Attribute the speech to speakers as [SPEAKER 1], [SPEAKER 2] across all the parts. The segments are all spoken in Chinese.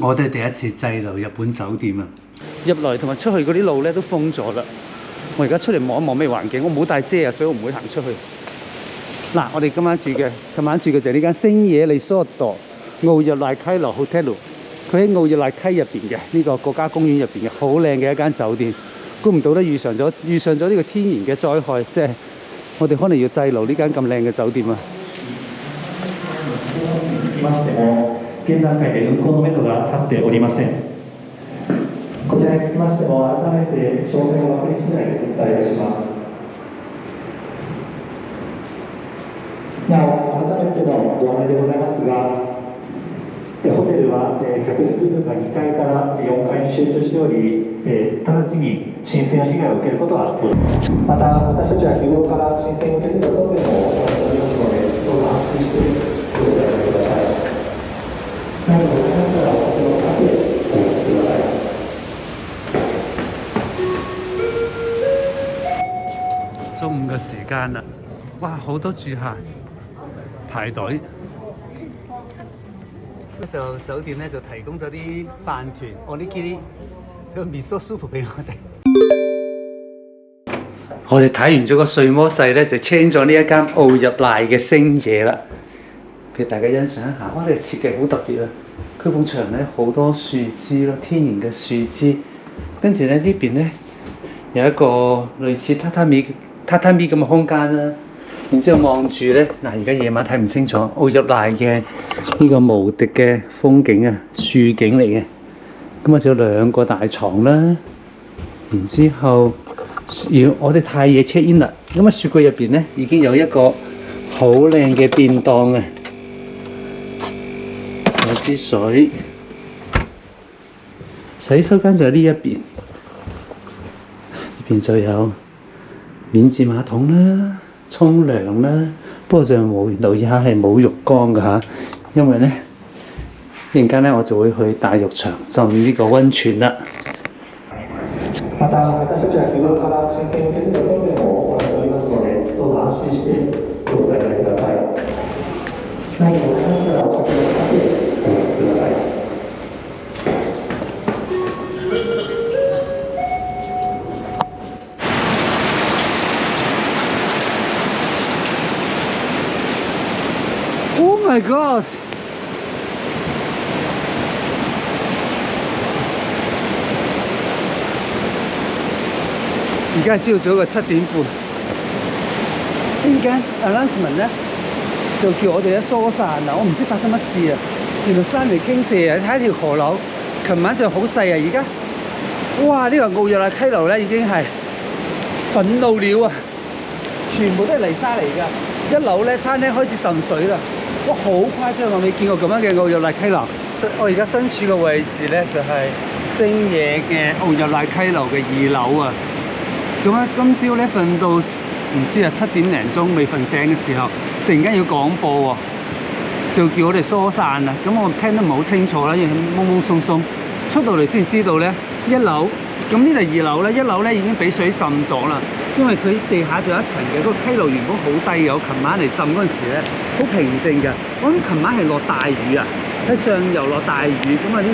[SPEAKER 1] 我哋第一次滯留日本酒店啊！入来同埋出去嗰啲路咧都封咗啦。我而家出嚟望一望咩環境，我冇帶遮啊，所以我唔會行出去。嗱，我哋今晚住嘅，今晚住嘅就係呢間星野利索度奧日赖溪羅 Hotel，佢喺奧日赖溪入边嘅呢個國家公園入边嘅，好靚嘅一間酒店。估唔到咧遇上咗，遇上咗呢個天然嘅災害，即係我哋可能要滯留呢間咁靚嘅酒店啊！現段階で運行のめどが立っておりません
[SPEAKER 2] こちらにつきましても改めて詳細を確認しないでお伝えいたしますなお改めてのご案内でございますがホテルは、え客室部分が2階から4階に集中しており、え直ちに浸水の被害を受けることはまた私たちは日頃から浸水を受けていることでもありますので、どうぞ安心して
[SPEAKER 1] 中午嘅時間啦，哇，好多住客排隊，就酒店咧就提供咗啲飯團，我呢啲叫 miso u p 俾我哋。我哋睇完咗個睡魔世咧，就 change 咗呢一間奧入賴嘅星野啦，俾大家欣賞一下。哇，呢個設計好特別啊！佢埲牆咧好多樹枝咯，天然嘅樹枝，跟住咧呢邊咧有一個類似榻榻米。榻榻米咁嘅空間啦，然之後望住咧，嗱而家夜晚睇唔清楚奧入嚟嘅呢個無敵嘅風景啊，樹景嚟嘅，咁啊仲有兩個大床啦，然之後，而我哋太夜 check in 啦，咁啊雪櫃入邊咧已經有一個好靚嘅便當啊，有支水，洗手間就喺呢一邊，入邊就有。免治馬桶啦，沖涼啦，不過就原留而下係冇浴缸㗎因為咧，一阵間咧我就會去大浴場浸呢個温泉啦。而家朝早嘅七點半，呢間 announcement 咧就叫我哋一疏散。啦。我唔知發生乜事啊！原來山嚟傾瀉啊！睇下條河流，琴晚仲好細啊！而家哇，呢個澳日麗溪流咧已經係憤怒了啊！全部都係泥沙嚟噶。一樓咧餐廳開始滲水啦！哇，好誇張啊！未見過咁樣嘅澳日麗溪流？我而家身處嘅位置咧就係星野嘅澳日麗溪流嘅二樓啊！咁啊，今朝咧瞓到唔知啊七點零鐘未瞓醒嘅時候，突然間要廣播喎，就叫我哋疏散啦。咁我聽得唔好清楚啦，因為蒙蒙鬆鬆。出到嚟先知道咧，一樓咁呢度二樓咧，一樓咧已經俾水浸咗啦。因為佢地下仲有一層嘅，個溪流原本好低，有琴晚嚟浸嗰陣時咧，好平靜嘅。我諗琴晚係落大雨啊，喺上游落大雨，咁啊啲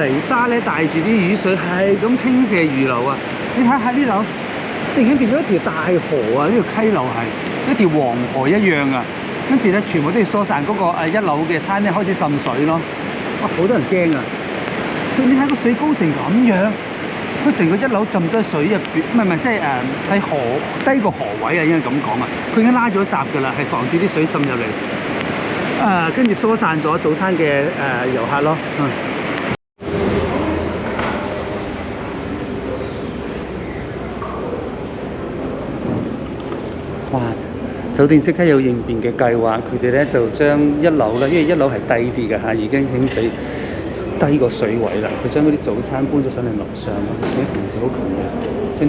[SPEAKER 1] 泥沙咧帶住啲雨水係咁傾瀉如流啊！你睇下呢樓。突然間变咗一条大河啊！呢个溪流系一条黄河一样啊！跟住咧，全部都要疏散嗰个诶一楼嘅餐厅开始渗水咯。哇，好多人惊啊！你睇个水高成咁样，佢成个一楼浸咗水入边，唔系唔系，即系诶喺河低个河位啊，应该咁讲啊！佢已经拉咗闸噶啦，系防止啲水渗入嚟。诶，跟住疏散咗早餐嘅诶游客咯。哇！酒店即刻有應變嘅計劃，佢哋咧就將一樓咧，因為一樓係低啲嘅已經興起低個水位啦。佢將嗰啲早餐搬咗上嚟樓上，啲同事好勤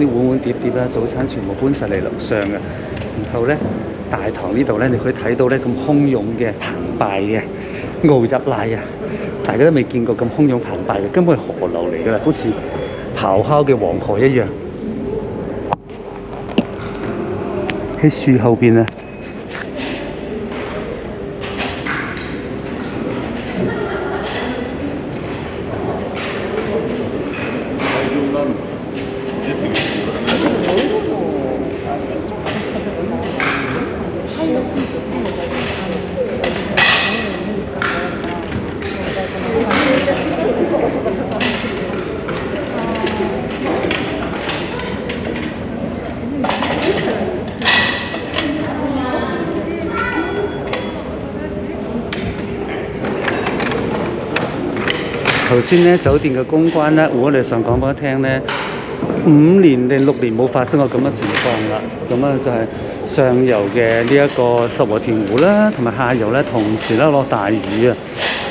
[SPEAKER 1] 嘅，將啲碗碗碟碟啦，早餐全部搬曬嚟樓上嘅。然後咧大堂呢度咧，你可以睇到咧咁洶湧嘅澎湃嘅傲入拉啊！大家都未見過咁洶湧澎湃嘅，根本係河流嚟㗎，好似咆哮嘅黃河一樣。喺樹後邊啊！頭先咧，酒店嘅公關咧，我哋上講俾一聽咧，五年定六年冇發生過咁嘅情況啦。咁啊，就係上游嘅呢一個十和田湖啦，同埋下游咧同時咧落大雨啊，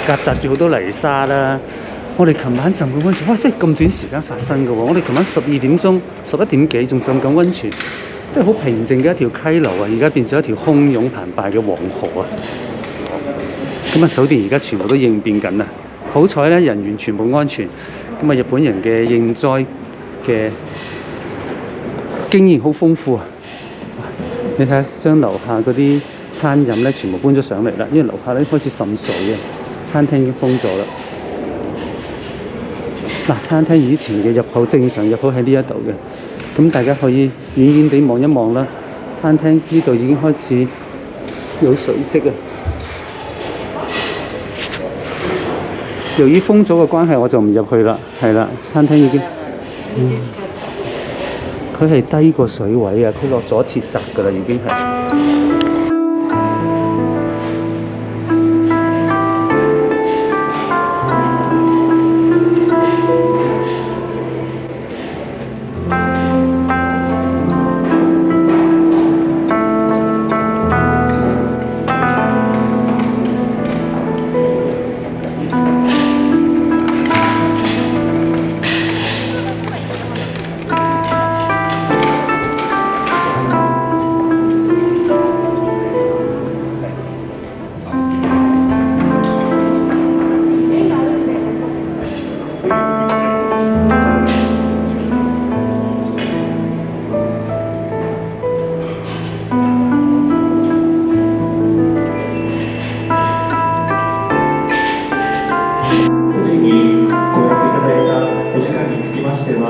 [SPEAKER 1] 夾雜住好多泥沙啦。我哋琴晚浸緊温泉，哇！即係咁短時間發生嘅喎。我哋琴晚十二點鐘、十一點幾仲浸緊温泉，都係好平靜嘅一條溪流啊，而家變咗一條洶湧澎湃嘅黃河啊。咁啊，酒店而家全部都應變緊啊！好彩咧，人員全部安全。咁啊，日本人嘅應災嘅經驗好豐富啊！你睇，將樓下嗰啲餐飲咧，全部搬咗上嚟啦，因為樓下咧開始滲水啊，餐廳已經封咗啦。嗱，餐廳以前嘅入口正常入口喺呢一度嘅，咁大家可以遠遠地望一望啦。餐廳呢度已經開始有水跡啊！由於封咗個關係，我就唔入去啦，係啦，餐廳已經，佢係低過水位啊，佢落咗鐵閘噶啦，已經係。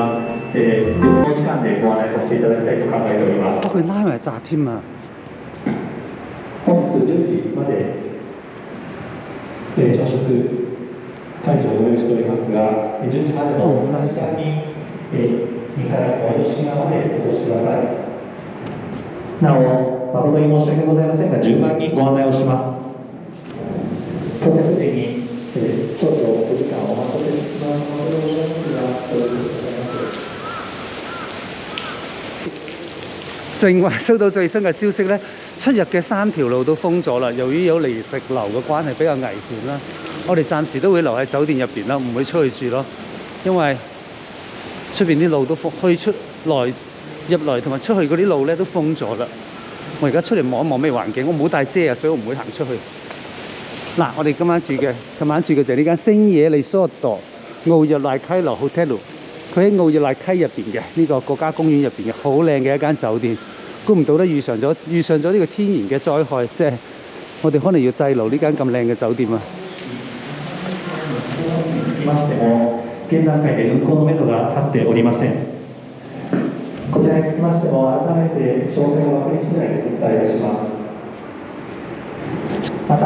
[SPEAKER 2] は、え時間でご案内させていただきたいと考えております。本日10時まで、えー、朝食会場をご用意しておりますが、10時までの時間に、えー、2階島までお越しください。なお、誠に申し訳ございませんが、順番にご案内をします。に
[SPEAKER 1] 正话收到最新嘅消息咧，出入嘅三條路都封咗啦。由於有泥石流嘅關係，比較危險啦。我哋暫時都會留喺酒店入边啦，唔會出去住咯。因為出边啲路都封，去出、來入來同埋出去嗰啲路咧都封咗啦。我而家出嚟望一望咩環境，我冇帶遮啊，所以我唔會行出去。嗱，我哋今晚住嘅，今晚住嘅就係呢間星野利索朵奧日賴溪羅 Hotel，佢喺奧日賴溪入邊嘅，呢個國家公園入邊嘅，好靚嘅一間酒店。估唔到咧，遇上咗遇上咗呢個天然嘅災害，即係我哋可能要滯留呢間咁靚嘅酒店啊！早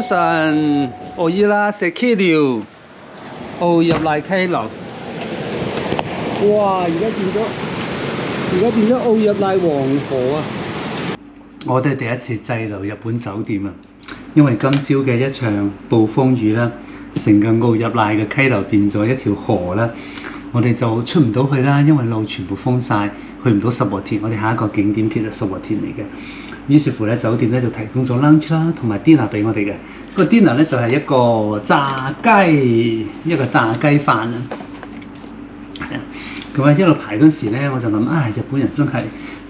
[SPEAKER 1] 晨，我依家食 K 條，澳入嚟溪流。哇！而家变咗，而家变咗澳入嚟黃河啊！我哋第一次滯留日本酒店啊！因為今朝嘅一場暴風雨啦，成個奧入奈嘅溪流變咗一條河啦，我哋就出唔到去啦，因為路全部封晒，去唔到十和田。我哋下一個景點其實十和田嚟嘅，於是乎咧，酒店咧就提供咗 lunch 啦，同埋 dinner 俾我哋嘅。個 dinner 咧就係一個炸雞，一個炸雞飯啊。啊，咁啊一路排嗰時咧，我就諗啊，日本人真係～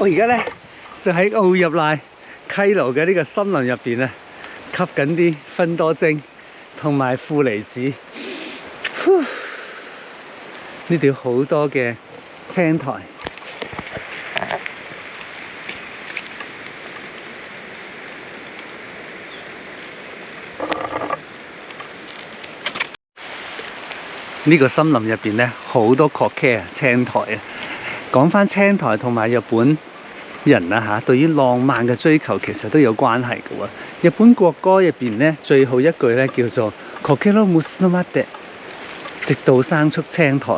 [SPEAKER 1] 我而家咧就喺奥入濑溪流嘅呢个森林入边啊，吸紧啲芬多精同埋负离子。呢度好多嘅青苔。呢个森林入边咧好多 c o c a 啊，青苔啊。讲翻青苔同埋日本。人啊嚇，對於浪漫嘅追求其實都有關係嘅喎。日本國歌入邊咧，最好一句咧叫做 Kokino m u s u m de，直到生出青苔，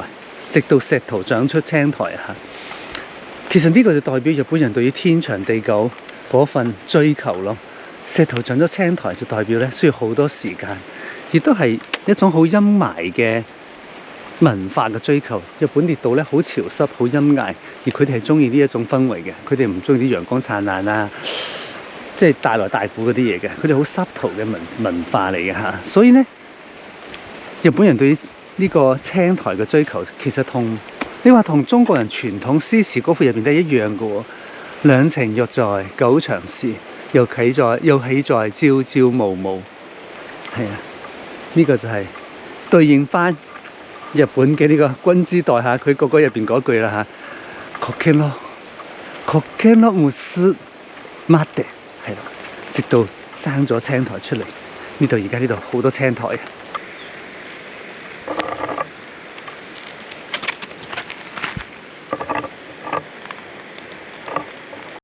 [SPEAKER 1] 直到石頭長出青苔嚇。其實呢個就代表日本人對於天長地久嗰份追求咯。石頭長咗青苔就代表咧需要好多時間，亦都係一種好陰霾嘅。文化嘅追求，日本列島咧好潮濕、好陰翳，而佢哋係中意呢一種氛圍嘅，佢哋唔中意啲陽光燦爛啊，即係大來大鼓嗰啲嘢嘅，佢哋好濕濁嘅文文化嚟嘅嚇，所以咧，日本人對呢個青苔嘅追求，其實同你話同中國人傳統詩詞歌賦入邊都係一樣嘅喎，兩情若在久長時，又企在又起在朝朝暮暮，係啊，呢個就係對應翻。日本嘅呢個君之袋嚇，佢個個入邊嗰句啦嚇，柯基羅，u s 羅木斯 a 迪係啦，直到生咗青苔出嚟，呢度而家呢度好多青苔嘅。